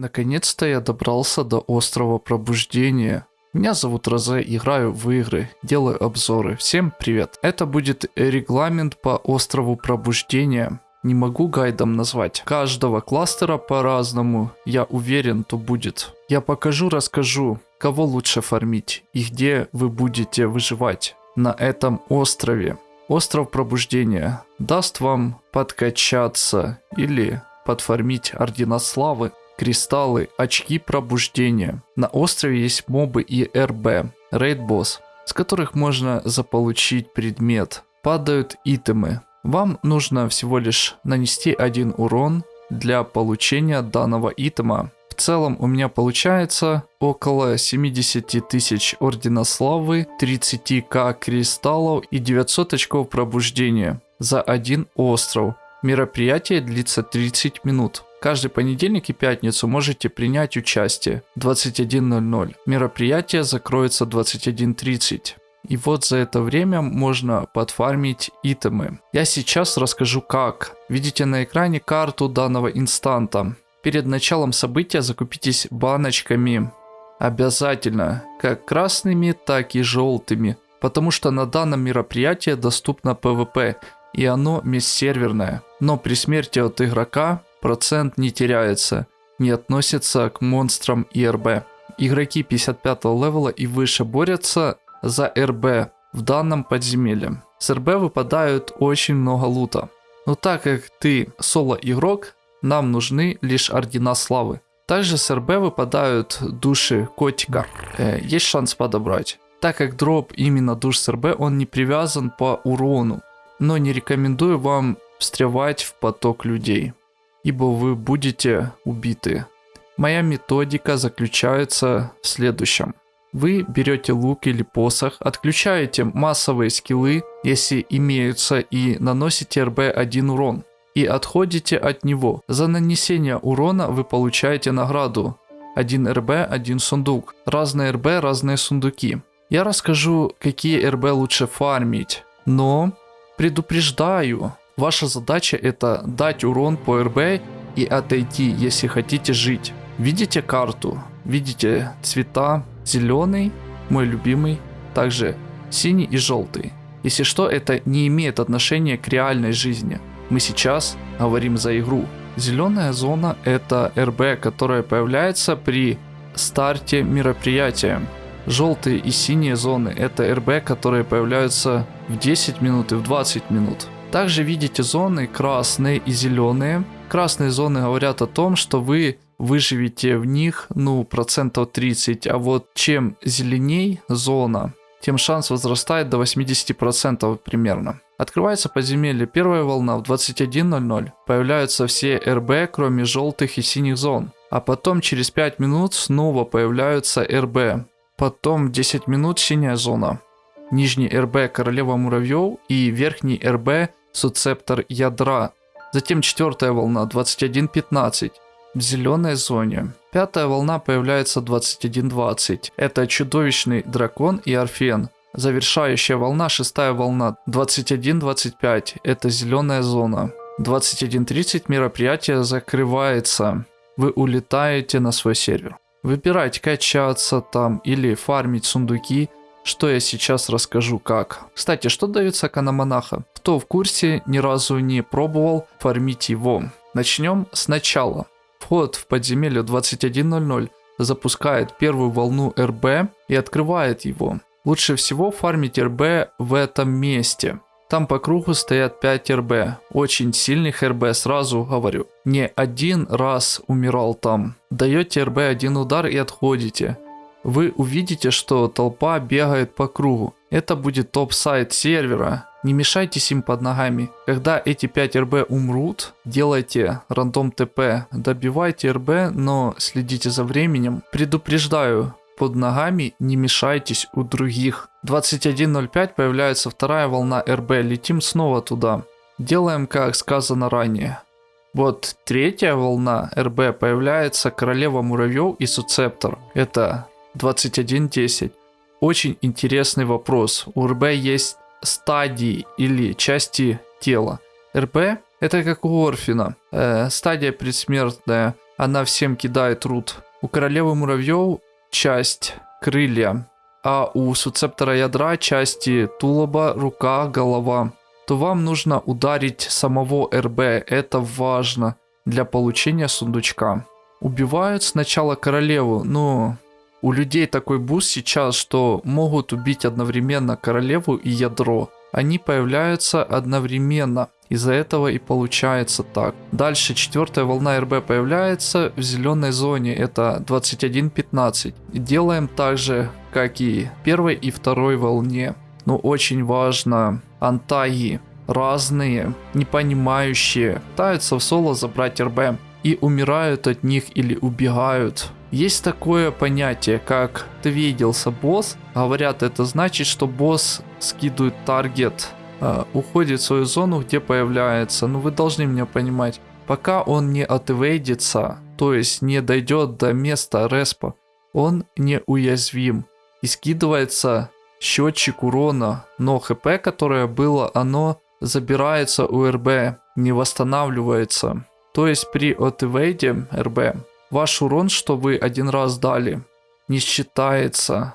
Наконец-то я добрался до острова пробуждения. Меня зовут Розе, играю в игры, делаю обзоры. Всем привет. Это будет регламент по острову пробуждения. Не могу гайдом назвать. Каждого кластера по-разному. Я уверен, то будет. Я покажу, расскажу, кого лучше фармить и где вы будете выживать на этом острове. Остров пробуждения даст вам подкачаться или подфармить ордена славы кристаллы, очки пробуждения. На острове есть мобы и РБ, рейд-босс, с которых можно заполучить предмет. Падают итемы. Вам нужно всего лишь нанести один урон для получения данного итема. В целом у меня получается около 70 тысяч Ордена Славы, 30к кристаллов и 900 очков пробуждения за один остров. Мероприятие длится 30 минут. Каждый понедельник и пятницу можете принять участие 21.00. Мероприятие закроется 21.30. И вот за это время можно подфармить итемы. Я сейчас расскажу как. Видите на экране карту данного инстанта. Перед началом события закупитесь баночками. Обязательно. Как красными, так и желтыми. Потому что на данном мероприятии доступно PvP. И оно межсерверное. Но при смерти от игрока процент не теряется, не относится к монстрам ИРБ. Игроки 55 левела и выше борются за РБ в данном подземелье. С РБ выпадают очень много лута. Но так как ты соло игрок, нам нужны лишь ордена славы. Также с РБ выпадают души котика. Э, есть шанс подобрать. Так как дроп именно душ с РБ, он не привязан по урону. Но не рекомендую вам встревать в поток людей ибо вы будете убиты. Моя методика заключается в следующем. Вы берете лук или посох, отключаете массовые скиллы, если имеются, и наносите РБ-1 урон. И отходите от него. За нанесение урона вы получаете награду. 1 РБ, 1 сундук. Разные РБ, разные сундуки. Я расскажу, какие РБ лучше фармить. Но предупреждаю, Ваша задача это дать урон по РБ и отойти, если хотите жить. Видите карту? Видите цвета? Зеленый, мой любимый, также синий и желтый. Если что, это не имеет отношения к реальной жизни. Мы сейчас говорим за игру. Зеленая зона это РБ, которая появляется при старте мероприятия. Желтые и синие зоны это РБ, которые появляются в 10 минут и в 20 минут. Также видите зоны красные и зеленые. Красные зоны говорят о том, что вы выживете в них, ну, процентов 30, а вот чем зеленей зона, тем шанс возрастает до 80% примерно. Открывается подземелье первая волна в 21.00. Появляются все РБ, кроме желтых и синих зон. А потом через 5 минут снова появляются РБ. Потом 10 минут синяя зона. Нижний РБ королева муравьев и верхний РБ суцептор ядра. Затем четвертая волна 21.15 в зеленой зоне. Пятая волна появляется 21.20. Это чудовищный дракон и орфен. Завершающая волна, шестая волна 21.25. Это зеленая зона. 21.30 мероприятие закрывается. Вы улетаете на свой сервер. Выбирать качаться там или фармить сундуки – что я сейчас расскажу как. Кстати, что дает сакана монаха? Кто в курсе, ни разу не пробовал фармить его. Начнем сначала. Вход в подземелье 21.00 запускает первую волну РБ и открывает его. Лучше всего фармить РБ в этом месте. Там по кругу стоят 5 РБ. Очень сильных РБ, сразу говорю. Не один раз умирал там. Даете РБ один удар и отходите вы увидите, что толпа бегает по кругу. Это будет топ-сайт сервера. Не мешайтесь им под ногами. Когда эти 5 РБ умрут, делайте рандом ТП. Добивайте РБ, но следите за временем. Предупреждаю, под ногами не мешайтесь у других. 21.05 появляется вторая волна РБ. Летим снова туда. Делаем как сказано ранее. Вот третья волна РБ появляется королева муравьев и суцептор. Это 21.10. Очень интересный вопрос. У РБ есть стадии или части тела. РБ это как у Орфина. Э, стадия предсмертная Она всем кидает рут. У королевы муравьев часть крылья, а у суцептора ядра части тулоба, рука, голова. То вам нужно ударить самого РБ, это важно для получения сундучка. Убивают сначала королеву, но у людей такой буст сейчас, что могут убить одновременно королеву и ядро. Они появляются одновременно. Из-за этого и получается так. Дальше четвертая волна РБ появляется в зеленой зоне. Это 21.15. Делаем так же, как и первой и второй волне. Но очень важно, антаги разные, не понимающие, пытаются в соло забрать РБ и умирают от них или убегают. Есть такое понятие, как двигался босс. Говорят, это значит, что босс скидывает таргет, э, уходит в свою зону, где появляется. Но вы должны меня понимать, пока он не отвейдится, то есть не дойдет до места респа, он не уязвим. И скидывается счетчик урона, но хп, которое было, оно забирается у РБ, не восстанавливается. То есть при отвейде РБ ваш урон, что вы один раз дали, не считается.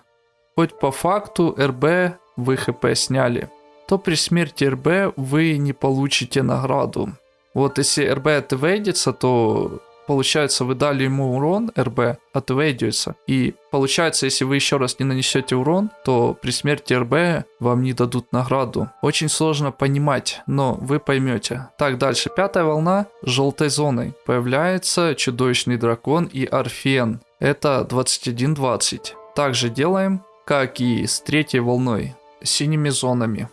Хоть по факту РБ вы хп сняли, то при смерти РБ вы не получите награду. Вот если РБ отвейдится, то Получается, вы дали ему урон, РБ, отвейдится. И получается, если вы еще раз не нанесете урон, то при смерти РБ вам не дадут награду. Очень сложно понимать, но вы поймете. Так, дальше. Пятая волна желтой зоной. Появляется чудовищный дракон и Орфен. Это 21-20. Также делаем, как и с третьей волной, синими зонами.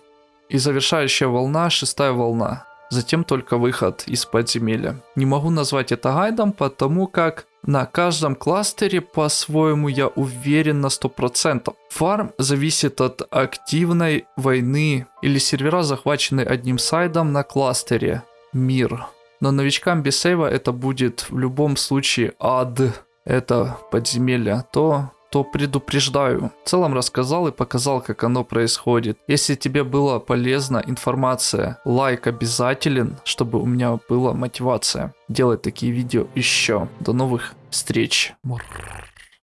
И завершающая волна, шестая волна затем только выход из подземелья. Не могу назвать это гайдом, потому как на каждом кластере по-своему я уверен на 100%. Фарм зависит от активной войны или сервера захвачены одним сайдом на кластере. Мир. Но новичкам без сейва это будет в любом случае ад. Это подземелье. То то предупреждаю. В целом рассказал и показал, как оно происходит. Если тебе была полезна информация, лайк обязателен, чтобы у меня была мотивация делать такие видео еще. До новых встреч. Мур.